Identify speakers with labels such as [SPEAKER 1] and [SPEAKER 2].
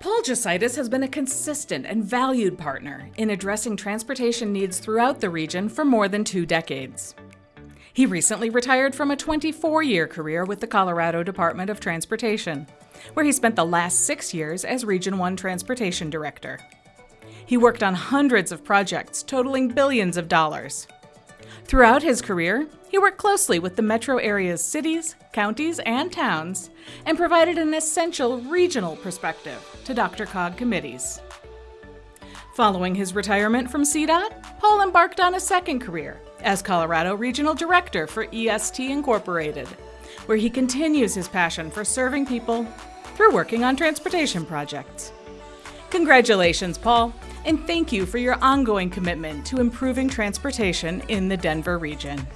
[SPEAKER 1] Paul Jesaitis has been a consistent and valued partner in addressing transportation needs throughout the region for more than two decades. He recently retired from a 24 year career with the Colorado Department of Transportation, where he spent the last six years as Region 1 Transportation Director. He worked on hundreds of projects totaling billions of dollars. Throughout his career, he worked closely with the metro area's cities, counties, and towns, and provided an essential regional perspective to DRCOG committees. Following his retirement from CDOT, Paul embarked on a second career as Colorado Regional Director for EST Incorporated, where he continues his passion for serving people through working on transportation projects. Congratulations, Paul, and thank you for your ongoing commitment to improving transportation in the Denver region.